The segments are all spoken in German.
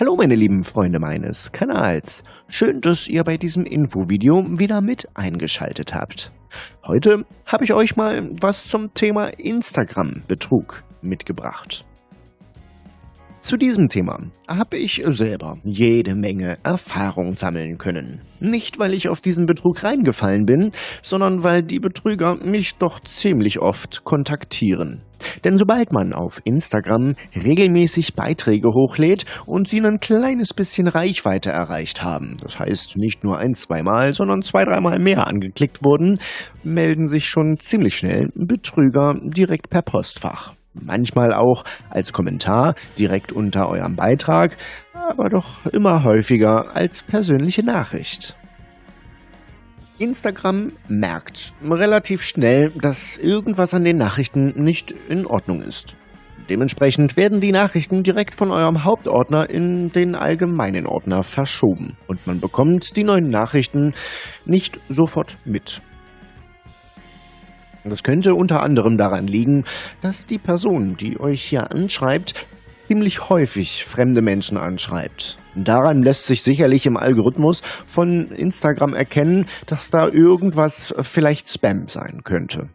Hallo meine lieben Freunde meines Kanals. Schön, dass ihr bei diesem Infovideo wieder mit eingeschaltet habt. Heute habe ich euch mal was zum Thema Instagram-Betrug mitgebracht. Zu diesem Thema habe ich selber jede Menge Erfahrung sammeln können. Nicht, weil ich auf diesen Betrug reingefallen bin, sondern weil die Betrüger mich doch ziemlich oft kontaktieren. Denn sobald man auf Instagram regelmäßig Beiträge hochlädt und sie ein kleines bisschen Reichweite erreicht haben, das heißt nicht nur ein, zweimal, sondern zwei, dreimal mehr angeklickt wurden, melden sich schon ziemlich schnell Betrüger direkt per Postfach. Manchmal auch als Kommentar direkt unter eurem Beitrag, aber doch immer häufiger als persönliche Nachricht. Instagram merkt relativ schnell, dass irgendwas an den Nachrichten nicht in Ordnung ist. Dementsprechend werden die Nachrichten direkt von eurem Hauptordner in den allgemeinen Ordner verschoben und man bekommt die neuen Nachrichten nicht sofort mit. Das könnte unter anderem daran liegen, dass die Person, die euch hier anschreibt, ziemlich häufig fremde Menschen anschreibt. Daran lässt sich sicherlich im Algorithmus von Instagram erkennen, dass da irgendwas vielleicht Spam sein könnte.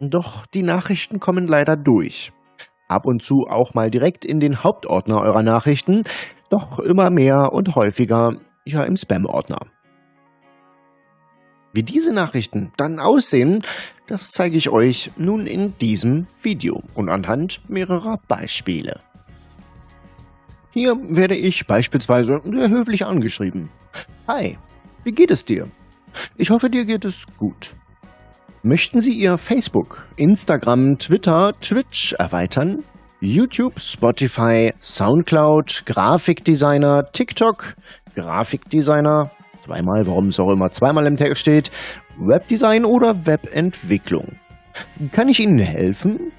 Doch die Nachrichten kommen leider durch. Ab und zu auch mal direkt in den Hauptordner eurer Nachrichten, doch immer mehr und häufiger ja im Spam-Ordner. Wie diese Nachrichten dann aussehen, das zeige ich euch nun in diesem Video und anhand mehrerer Beispiele. Hier werde ich beispielsweise sehr höflich angeschrieben. Hi, wie geht es dir? Ich hoffe, dir geht es gut. Möchten Sie Ihr Facebook, Instagram, Twitter, Twitch erweitern? YouTube, Spotify, Soundcloud, Grafikdesigner, TikTok, Grafikdesigner, zweimal, warum es auch immer zweimal im Text steht, Webdesign oder Webentwicklung. Kann ich Ihnen helfen?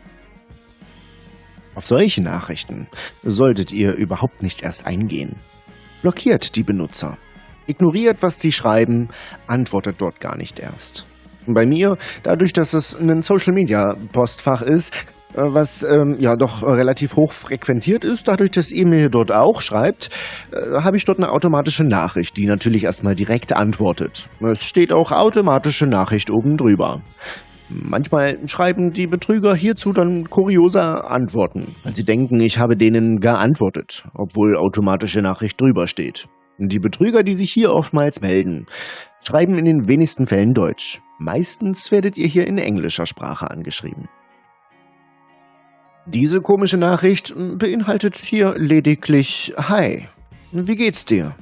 Auf solche Nachrichten solltet ihr überhaupt nicht erst eingehen. Blockiert die Benutzer. Ignoriert, was sie schreiben, antwortet dort gar nicht erst. Bei mir, dadurch, dass es ein Social-Media-Postfach ist, was ähm, ja doch relativ hoch frequentiert ist, dadurch, dass ihr mir dort auch schreibt, äh, habe ich dort eine automatische Nachricht, die natürlich erstmal direkt antwortet. Es steht auch automatische Nachricht oben drüber. Manchmal schreiben die Betrüger hierzu dann kuriose Antworten, weil sie denken, ich habe denen geantwortet, obwohl automatische Nachricht drüber steht. Die Betrüger, die sich hier oftmals melden, schreiben in den wenigsten Fällen Deutsch. Meistens werdet ihr hier in englischer Sprache angeschrieben. Diese komische Nachricht beinhaltet hier lediglich Hi, wie geht's dir?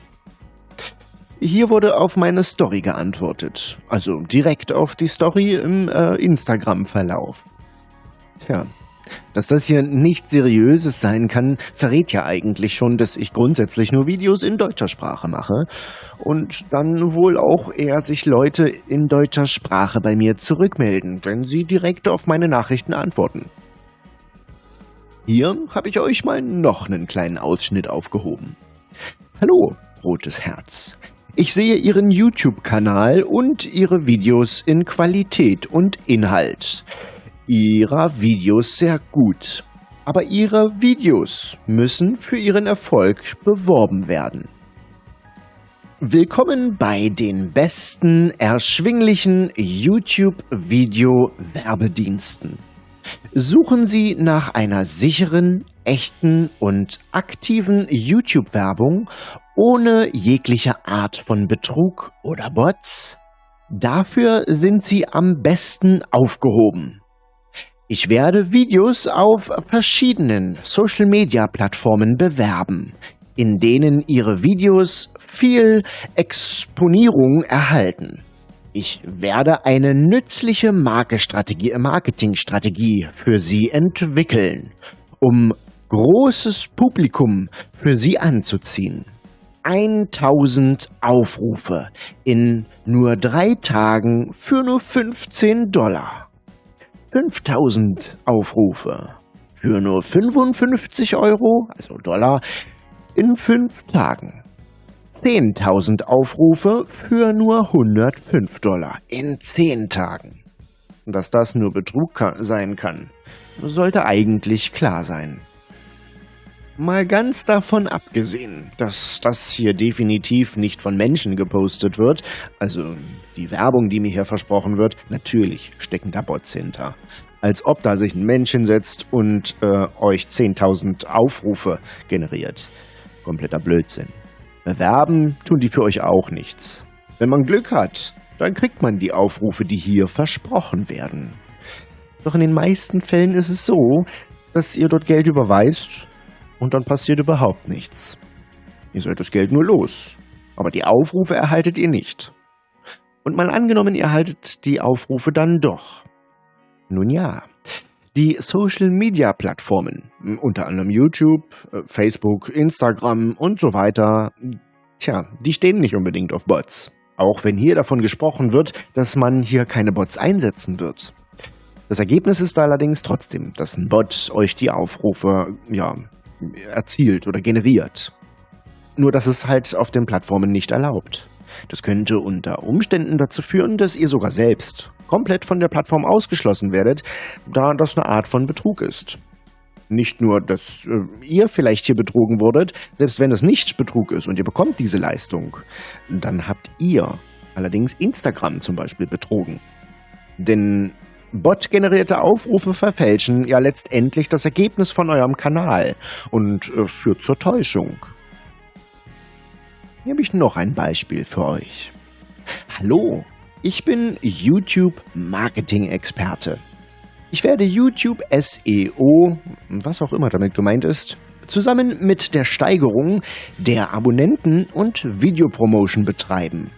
Hier wurde auf meine Story geantwortet, also direkt auf die Story im äh, Instagram-Verlauf. Tja, dass das hier nicht seriöses sein kann, verrät ja eigentlich schon, dass ich grundsätzlich nur Videos in deutscher Sprache mache und dann wohl auch eher sich Leute in deutscher Sprache bei mir zurückmelden, wenn sie direkt auf meine Nachrichten antworten. Hier habe ich euch mal noch einen kleinen Ausschnitt aufgehoben. Hallo, rotes Herz. Ich sehe Ihren YouTube-Kanal und Ihre Videos in Qualität und Inhalt. Ihrer Videos sehr gut. Aber Ihre Videos müssen für Ihren Erfolg beworben werden. Willkommen bei den besten erschwinglichen YouTube-Video-Werbediensten. Suchen Sie nach einer sicheren, echten und aktiven YouTube-Werbung ohne jegliche Art von Betrug oder Bots? Dafür sind Sie am besten aufgehoben. Ich werde Videos auf verschiedenen Social-Media-Plattformen bewerben, in denen Ihre Videos viel Exponierung erhalten. Ich werde eine nützliche Markestrategie, äh, Marketingstrategie für Sie entwickeln, um großes Publikum für Sie anzuziehen. 1000 Aufrufe in nur drei Tagen für nur 15 Dollar. 5000 Aufrufe für nur 55 Euro, also Dollar, in fünf Tagen. 10.000 Aufrufe für nur 105 Dollar in 10 Tagen. Dass das nur Betrug sein kann, sollte eigentlich klar sein. Mal ganz davon abgesehen, dass das hier definitiv nicht von Menschen gepostet wird, also die Werbung, die mir hier versprochen wird, natürlich stecken da Bots hinter. Als ob da sich ein Mensch hinsetzt und äh, euch 10.000 Aufrufe generiert. Kompletter Blödsinn. Bewerben tun die für euch auch nichts. Wenn man Glück hat, dann kriegt man die Aufrufe, die hier versprochen werden. Doch in den meisten Fällen ist es so, dass ihr dort Geld überweist und dann passiert überhaupt nichts. Ihr sollt das Geld nur los, aber die Aufrufe erhaltet ihr nicht. Und mal angenommen, ihr haltet die Aufrufe dann doch. Nun ja, die Social-Media-Plattformen, unter anderem YouTube, äh, Facebook, Instagram und so weiter, tja, die stehen nicht unbedingt auf Bots. Auch wenn hier davon gesprochen wird, dass man hier keine Bots einsetzen wird. Das Ergebnis ist allerdings trotzdem, dass ein Bot euch die Aufrufe, ja, erzielt oder generiert. Nur dass es halt auf den Plattformen nicht erlaubt. Das könnte unter Umständen dazu führen, dass ihr sogar selbst komplett von der Plattform ausgeschlossen werdet, da das eine Art von Betrug ist. Nicht nur, dass äh, ihr vielleicht hier betrogen wurdet, selbst wenn es nicht Betrug ist und ihr bekommt diese Leistung, dann habt ihr allerdings Instagram zum Beispiel betrogen. Denn Bot-generierte Aufrufe verfälschen ja letztendlich das Ergebnis von eurem Kanal und äh, führt zur Täuschung. Hier habe ich noch ein Beispiel für euch. Hallo, ich bin YouTube-Marketing-Experte. Ich werde YouTube SEO, was auch immer damit gemeint ist, zusammen mit der Steigerung der Abonnenten und Videopromotion betreiben.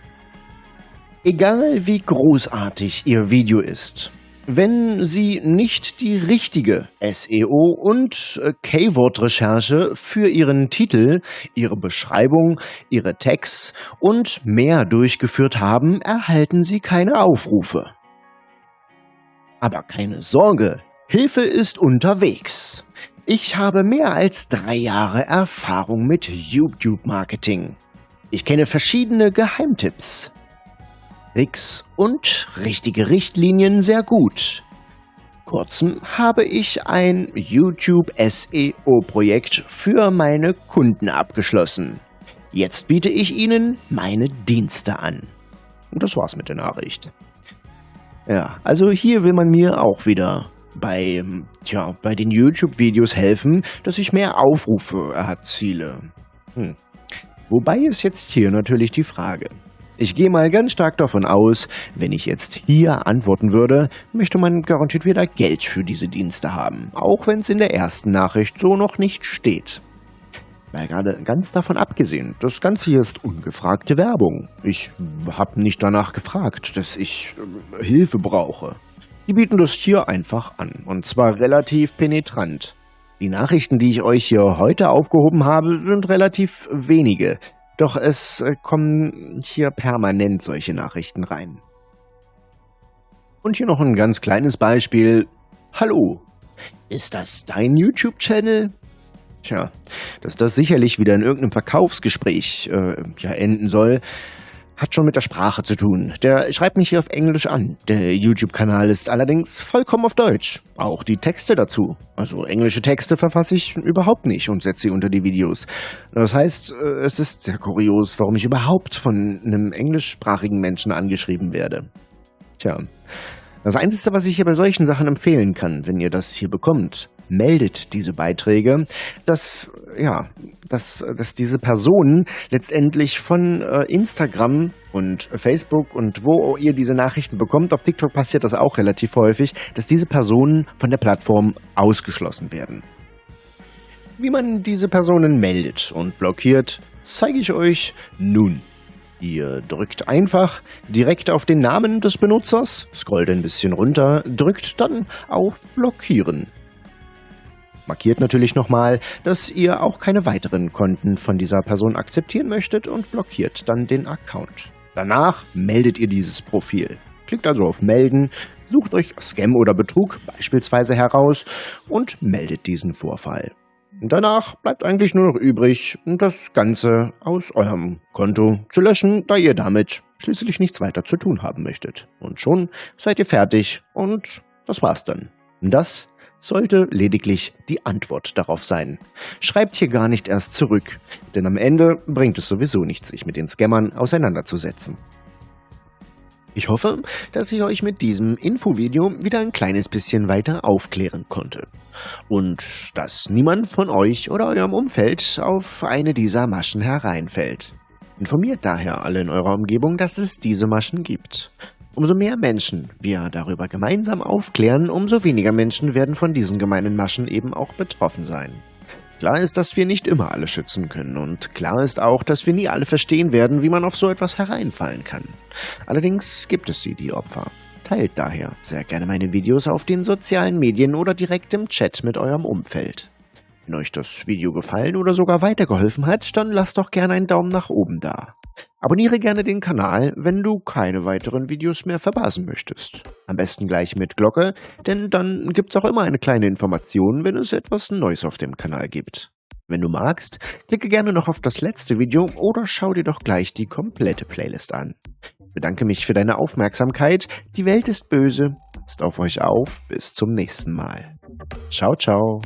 Egal wie großartig Ihr Video ist, wenn Sie nicht die richtige SEO und äh, Keyword-Recherche für Ihren Titel, Ihre Beschreibung, Ihre Tags und mehr durchgeführt haben, erhalten Sie keine Aufrufe. Aber keine Sorge, Hilfe ist unterwegs. Ich habe mehr als drei Jahre Erfahrung mit YouTube-Marketing. Ich kenne verschiedene Geheimtipps, Tricks und richtige Richtlinien sehr gut. Kurzem habe ich ein YouTube SEO-Projekt für meine Kunden abgeschlossen. Jetzt biete ich Ihnen meine Dienste an. Und das war's mit der Nachricht. Ja, also hier will man mir auch wieder bei, tja, bei den YouTube-Videos helfen, dass ich mehr Aufrufe erziele. Hm. Wobei ist jetzt hier natürlich die Frage, ich gehe mal ganz stark davon aus, wenn ich jetzt hier antworten würde, möchte man garantiert wieder Geld für diese Dienste haben, auch wenn es in der ersten Nachricht so noch nicht steht. Weil gerade ganz davon abgesehen, das Ganze hier ist ungefragte Werbung. Ich habe nicht danach gefragt, dass ich äh, Hilfe brauche. Die bieten das hier einfach an, und zwar relativ penetrant. Die Nachrichten, die ich euch hier heute aufgehoben habe, sind relativ wenige. Doch es äh, kommen hier permanent solche Nachrichten rein. Und hier noch ein ganz kleines Beispiel. Hallo, ist das dein YouTube-Channel? Tja, dass das sicherlich wieder in irgendeinem Verkaufsgespräch äh, ja, enden soll, hat schon mit der Sprache zu tun. Der schreibt mich hier auf Englisch an. Der YouTube-Kanal ist allerdings vollkommen auf Deutsch. Auch die Texte dazu. Also englische Texte verfasse ich überhaupt nicht und setze sie unter die Videos. Das heißt, äh, es ist sehr kurios, warum ich überhaupt von einem englischsprachigen Menschen angeschrieben werde. Tja. Das Einzige, was ich hier bei solchen Sachen empfehlen kann, wenn ihr das hier bekommt, meldet diese Beiträge, dass, ja, dass, dass diese Personen letztendlich von äh, Instagram und Facebook und wo ihr diese Nachrichten bekommt, auf TikTok passiert das auch relativ häufig, dass diese Personen von der Plattform ausgeschlossen werden. Wie man diese Personen meldet und blockiert, zeige ich euch nun. Ihr drückt einfach direkt auf den Namen des Benutzers, scrollt ein bisschen runter, drückt dann auf Blockieren. Markiert natürlich nochmal, dass ihr auch keine weiteren Konten von dieser Person akzeptieren möchtet und blockiert dann den Account. Danach meldet ihr dieses Profil. Klickt also auf Melden, sucht euch Scam oder Betrug beispielsweise heraus und meldet diesen Vorfall. Danach bleibt eigentlich nur noch übrig, das Ganze aus eurem Konto zu löschen, da ihr damit schließlich nichts weiter zu tun haben möchtet. Und schon seid ihr fertig und das war's dann. Das sollte lediglich die Antwort darauf sein. Schreibt hier gar nicht erst zurück, denn am Ende bringt es sowieso nichts, sich mit den Scammern auseinanderzusetzen. Ich hoffe, dass ich euch mit diesem Infovideo wieder ein kleines bisschen weiter aufklären konnte. Und dass niemand von euch oder eurem Umfeld auf eine dieser Maschen hereinfällt. Informiert daher alle in eurer Umgebung, dass es diese Maschen gibt. Umso mehr Menschen wir darüber gemeinsam aufklären, umso weniger Menschen werden von diesen gemeinen Maschen eben auch betroffen sein. Klar ist, dass wir nicht immer alle schützen können und klar ist auch, dass wir nie alle verstehen werden, wie man auf so etwas hereinfallen kann. Allerdings gibt es sie, die Opfer. Teilt daher sehr gerne meine Videos auf den sozialen Medien oder direkt im Chat mit eurem Umfeld. Wenn euch das Video gefallen oder sogar weitergeholfen hat, dann lasst doch gerne einen Daumen nach oben da. Abonniere gerne den Kanal, wenn du keine weiteren Videos mehr verpassen möchtest. Am besten gleich mit Glocke, denn dann gibt's auch immer eine kleine Information, wenn es etwas Neues auf dem Kanal gibt. Wenn du magst, klicke gerne noch auf das letzte Video oder schau dir doch gleich die komplette Playlist an. Ich bedanke mich für deine Aufmerksamkeit. Die Welt ist böse. Passt auf euch auf. Bis zum nächsten Mal. Ciao, ciao.